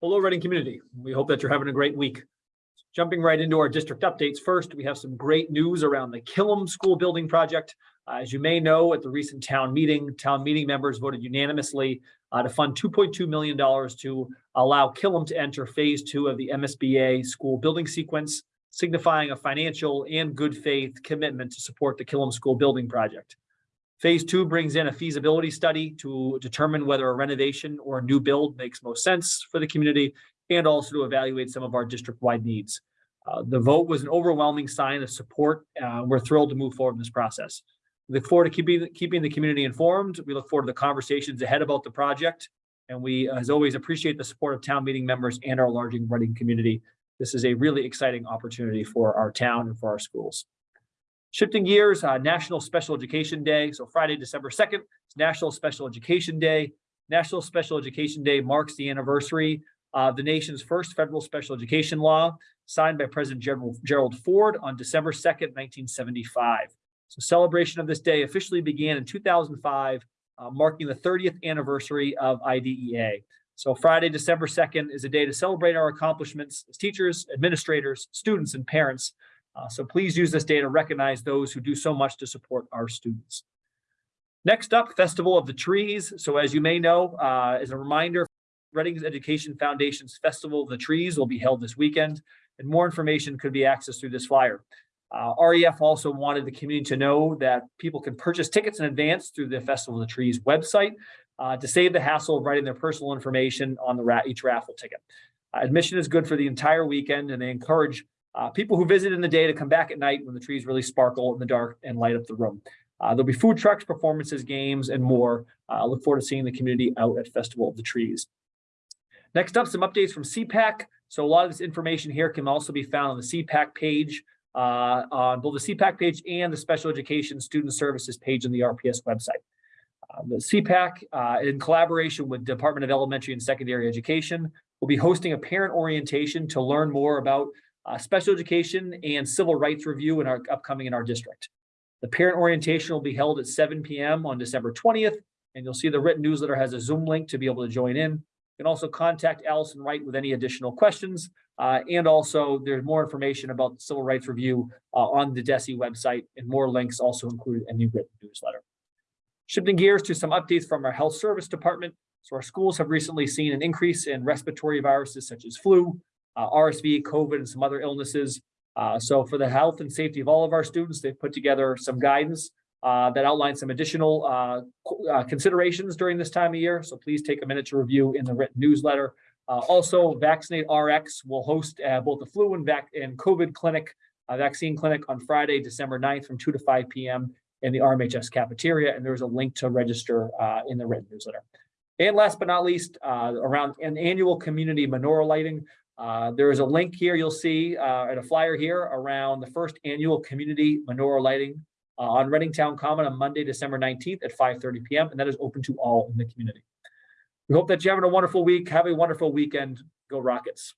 Hello, Reading community. We hope that you're having a great week. Jumping right into our district updates first, we have some great news around the Killam School Building Project. Uh, As you may know, at the recent town meeting, town meeting members voted unanimously uh, to fund $2.2 million to allow Killam to enter phase two of the MSBA school building sequence, signifying a financial and good faith commitment to support the Killam School Building Project. Phase two brings in a feasibility study to determine whether a renovation or a new build makes most sense for the community and also to evaluate some of our district-wide needs. Uh, the vote was an overwhelming sign of support. Uh, we're thrilled to move forward in this process. We look forward to keeping, keeping the community informed. We look forward to the conversations ahead about the project. And we, as always, appreciate the support of town meeting members and our large Reading community. This is a really exciting opportunity for our town and for our schools. Shifting gears, uh, National Special Education Day. So Friday, December 2nd, is National Special Education Day. National Special Education Day marks the anniversary of the nation's first federal special education law signed by President Gerald, Gerald Ford on December 2nd, 1975. So celebration of this day officially began in 2005, uh, marking the 30th anniversary of IDEA. So Friday, December 2nd is a day to celebrate our accomplishments as teachers, administrators, students, and parents uh, so please use this day to recognize those who do so much to support our students. Next up, Festival of the Trees. So as you may know, uh, as a reminder, Reading Education Foundation's Festival of the Trees will be held this weekend, and more information could be accessed through this flyer. Uh, REF also wanted the community to know that people can purchase tickets in advance through the Festival of the Trees website uh, to save the hassle of writing their personal information on the ra each raffle ticket. Uh, admission is good for the entire weekend, and they encourage uh, people who visit in the day to come back at night when the trees really sparkle in the dark and light up the room. Uh, there'll be food trucks, performances, games, and more. I uh, look forward to seeing the community out at Festival of the Trees. Next up, some updates from CPAC. So a lot of this information here can also be found on the CPAC page, uh, on both the CPAC page and the Special Education Student Services page on the RPS website. Uh, the CPAC, uh, in collaboration with Department of Elementary and Secondary Education, will be hosting a parent orientation to learn more about uh, special education and civil rights review in our upcoming in our district. The parent orientation will be held at 7 p.m. on December 20th, and you'll see the written newsletter has a Zoom link to be able to join in. You can also contact Allison Wright with any additional questions. Uh, and also there's more information about the civil rights review uh, on the DESE website and more links also included in the written newsletter. Shifting gears to some updates from our health service department. So our schools have recently seen an increase in respiratory viruses such as flu, uh, RSV, COVID, and some other illnesses. Uh, so for the health and safety of all of our students, they've put together some guidance uh, that outlines some additional uh, uh, considerations during this time of year. So please take a minute to review in the written newsletter. Uh, also, Vaccinate RX will host both the flu and, vac and COVID clinic, vaccine clinic on Friday, December 9th from 2 to 5 p.m. in the RMHS cafeteria. And there's a link to register in the written newsletter. And last but not least, around an annual community menorah lighting. Uh, there is a link here you'll see uh, and a flyer here around the first annual community menorah lighting uh, on Reading Town Common on Monday, December 19th at 5.30 p.m. And that is open to all in the community. We hope that you're having a wonderful week. Have a wonderful weekend. Go Rockets.